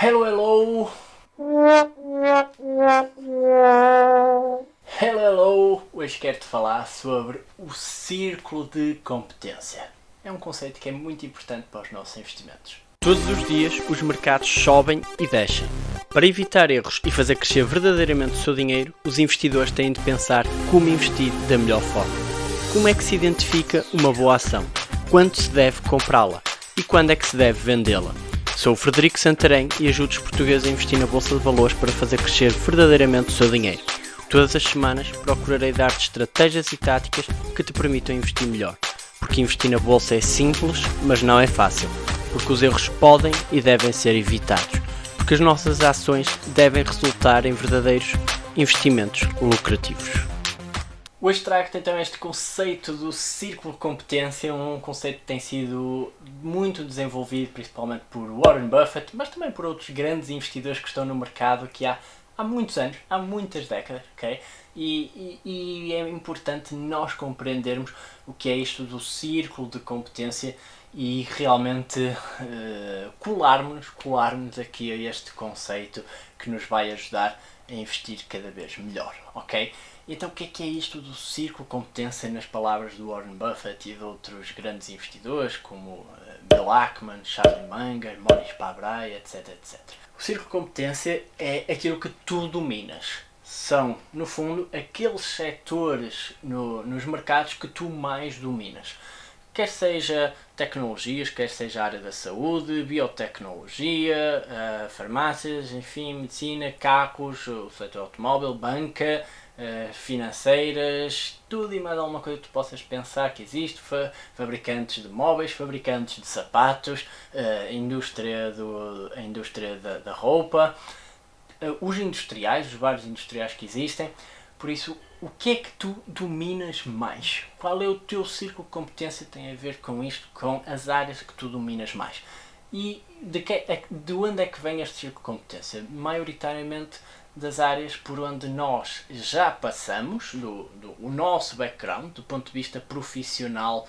Hello, hello! Hello, hello! Hoje quero-te falar sobre o círculo de competência. É um conceito que é muito importante para os nossos investimentos. Todos os dias os mercados sobem e descem. Para evitar erros e fazer crescer verdadeiramente o seu dinheiro, os investidores têm de pensar como investir da melhor forma. Como é que se identifica uma boa ação? Quando se deve comprá-la? E quando é que se deve vendê-la? Sou o Frederico Santarém e ajudo os portugueses a investir na Bolsa de Valores para fazer crescer verdadeiramente o seu dinheiro. Todas as semanas procurarei dar-te estratégias e táticas que te permitam investir melhor. Porque investir na Bolsa é simples, mas não é fácil. Porque os erros podem e devem ser evitados. Porque as nossas ações devem resultar em verdadeiros investimentos lucrativos. Hoje trago-te então este conceito do círculo de competência, um conceito que tem sido muito desenvolvido principalmente por Warren Buffett, mas também por outros grandes investidores que estão no mercado que há, há muitos anos, há muitas décadas, ok? E, e, e é importante nós compreendermos o que é isto do círculo de competência e realmente uh, colarmos, colarmos aqui a este conceito que nos vai ajudar a investir cada vez melhor, ok? Então o que é que é isto do círculo competência nas palavras do Warren Buffett e de outros grandes investidores como eh, Bill Ackman, Charlie Munger, Maurice Pabrai, etc, etc. O círculo competência é aquilo que tu dominas. São, no fundo, aqueles setores no, nos mercados que tu mais dominas quer seja tecnologias, quer seja a área da saúde, biotecnologia, uh, farmácias, enfim, medicina, cacos, o setor automóvel, banca, uh, financeiras, tudo e mais alguma coisa que tu possas pensar que existe, fa fabricantes de móveis, fabricantes de sapatos, uh, indústria, do, a indústria da, da roupa, os industriais, os vários industriais que existem, por isso o que é que tu dominas mais? Qual é o teu círculo de competência tem a ver com isto, com as áreas que tu dominas mais? E de, que, é de onde é que vem este círculo de competência? Maioritariamente das áreas por onde nós já passamos, do, do o nosso background, do ponto de vista profissional,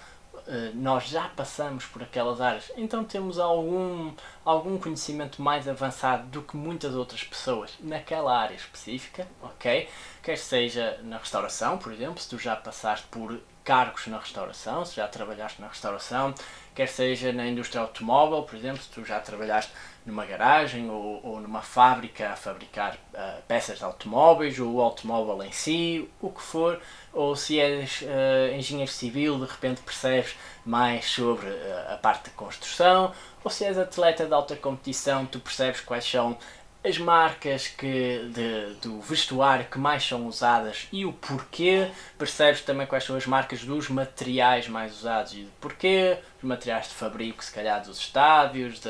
nós já passamos por aquelas áreas, então temos algum, algum conhecimento mais avançado do que muitas outras pessoas naquela área específica, ok? Quer seja na restauração, por exemplo, se tu já passaste por cargos na restauração, se já trabalhaste na restauração, quer seja na indústria automóvel, por exemplo, se tu já trabalhaste numa garagem ou, ou numa fábrica a fabricar uh, peças de automóveis ou o automóvel em si, o que for, ou se és uh, engenheiro civil, de repente percebes mais sobre uh, a parte da construção, ou se és atleta de alta competição, tu percebes quais são as marcas que, de, do vestuário que mais são usadas e o porquê, percebes também quais são as marcas dos materiais mais usados e porquê, os materiais de fabrico, se calhar dos estádios, de,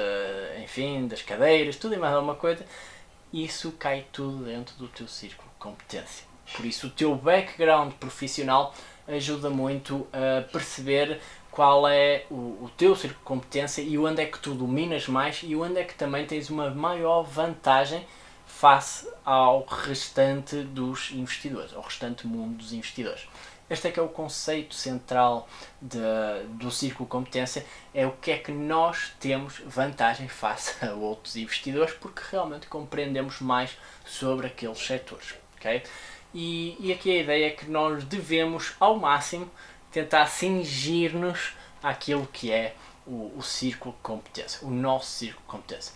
enfim, das cadeiras, tudo e mais alguma coisa, isso cai tudo dentro do teu círculo de competência. Por isso o teu background profissional ajuda muito a perceber qual é o, o teu círculo de competência e onde é que tu dominas mais e onde é que também tens uma maior vantagem face ao restante dos investidores, ao restante mundo dos investidores. Este é que é o conceito central de, do círculo de competência, é o que é que nós temos vantagem face a outros investidores, porque realmente compreendemos mais sobre aqueles setores. Okay? E, e aqui a ideia é que nós devemos, ao máximo, tentar cingir-nos àquilo que é o, o círculo de competência, o nosso círculo de competência.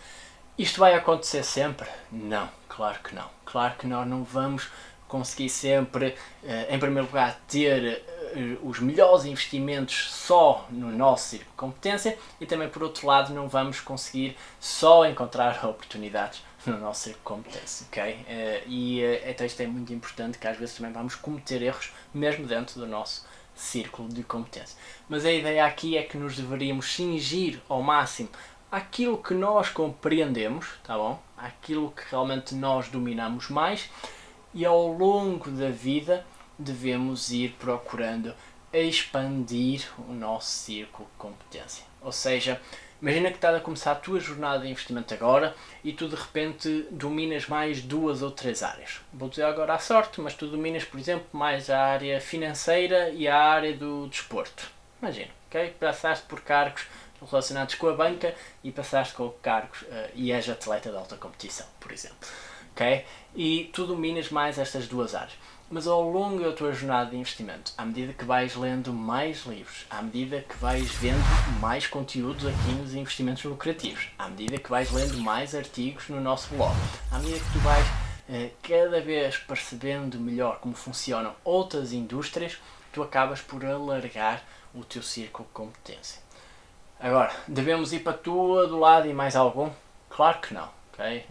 Isto vai acontecer sempre? Não, claro que não. Claro que nós não vamos conseguir sempre, eh, em primeiro lugar, ter eh, os melhores investimentos só no nosso círculo de competência e também, por outro lado, não vamos conseguir só encontrar oportunidades no nosso círculo de competência, ok? Eh, e então isto é muito importante que às vezes também vamos cometer erros mesmo dentro do nosso círculo de competência. Mas a ideia aqui é que nos deveríamos cingir ao máximo aquilo que nós compreendemos, tá bom? Aquilo que realmente nós dominamos mais e ao longo da vida devemos ir procurando expandir o nosso círculo de competência. Ou seja, Imagina que estás a começar a tua jornada de investimento agora e tu de repente dominas mais duas ou três áreas. Vou dizer agora à sorte, mas tu dominas, por exemplo, mais a área financeira e a área do desporto. Imagina, ok? Passaste por cargos relacionados com a banca e passaste com cargos uh, e és atleta de alta competição, por exemplo. Ok? E tu dominas mais estas duas áreas. Mas ao longo da tua jornada de investimento, à medida que vais lendo mais livros, à medida que vais vendo mais conteúdos aqui nos investimentos lucrativos, à medida que vais lendo mais artigos no nosso blog, à medida que tu vais eh, cada vez percebendo melhor como funcionam outras indústrias, tu acabas por alargar o teu círculo de competência. Agora, devemos ir para todo lado e mais algum? Claro que não. Okay?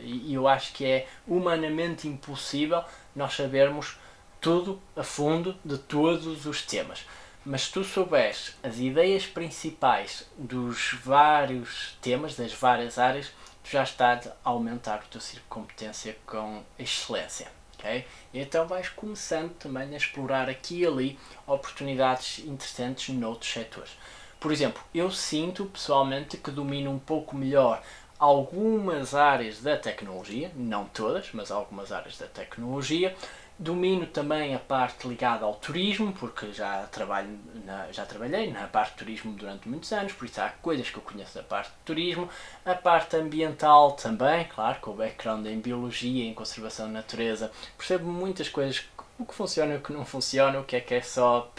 E eu acho que é humanamente impossível nós sabermos tudo a fundo de todos os temas. Mas se tu souberes as ideias principais dos vários temas, das várias áreas, tu já estás a aumentar o teu círculo de competência com excelência. Okay? Então vais começando também a explorar aqui e ali oportunidades interessantes noutros setores. Por exemplo, eu sinto pessoalmente que domino um pouco melhor algumas áreas da tecnologia, não todas, mas algumas áreas da tecnologia. Domino também a parte ligada ao turismo, porque já, trabalho na, já trabalhei na parte de turismo durante muitos anos, por isso há coisas que eu conheço da parte de turismo. A parte ambiental também, claro, com o background em biologia em conservação da natureza, percebo muitas coisas, o que funciona o que não funciona, o que é que é só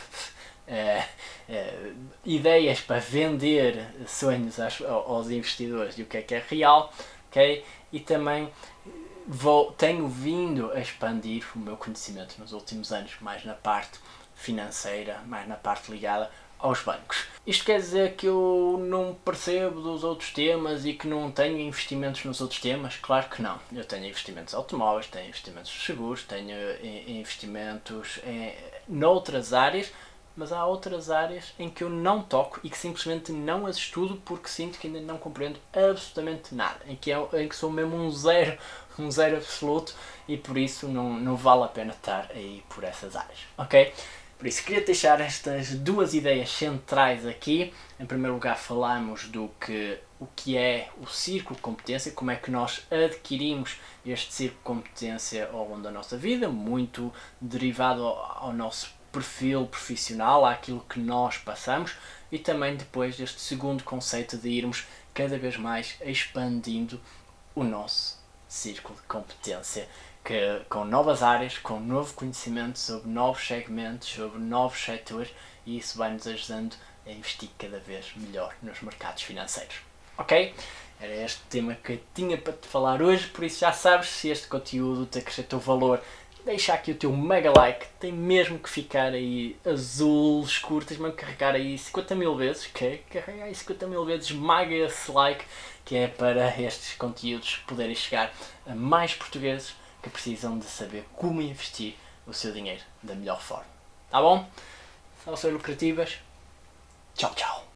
é, é, ideias para vender sonhos aos, aos, investidores e o que é que é real, ok? E também vou, tenho vindo a expandir o meu conhecimento nos últimos anos, mais na parte financeira, mais na parte ligada aos bancos. Isto quer dizer que eu não percebo dos outros temas e que não tenho investimentos nos outros temas? Claro que não. Eu tenho investimentos automóveis, tenho investimentos seguros, tenho eh, investimentos em, noutras áreas, mas há outras áreas em que eu não toco e que simplesmente não as estudo porque sinto que ainda não compreendo absolutamente nada, em que, é, em que sou mesmo um zero, um zero absoluto e por isso não, não vale a pena estar aí por essas áreas, ok? Por isso queria deixar estas duas ideias centrais aqui. Em primeiro lugar falamos do que o que é o círculo de competência, como é que nós adquirimos este círculo de competência ao longo da nossa vida, muito derivado ao, ao nosso perfil profissional, àquilo que nós passamos e também depois deste segundo conceito de irmos cada vez mais expandindo o nosso círculo de competência que, com novas áreas, com novo conhecimento sobre novos segmentos, sobre novos setores e isso vai nos ajudando a investir cada vez melhor nos mercados financeiros. Ok? Era este tema que tinha para te falar hoje, por isso já sabes se este conteúdo te acrescentou valor deixa aqui o teu mega like, tem mesmo que ficar aí azul escuro, tens mesmo que carregar aí 50 mil vezes, ok? Carregar aí 50 mil vezes, maga esse like, que é para estes conteúdos poderem chegar a mais portugueses que precisam de saber como investir o seu dinheiro da melhor forma. Tá bom? Salve lucrativas. Tchau, tchau.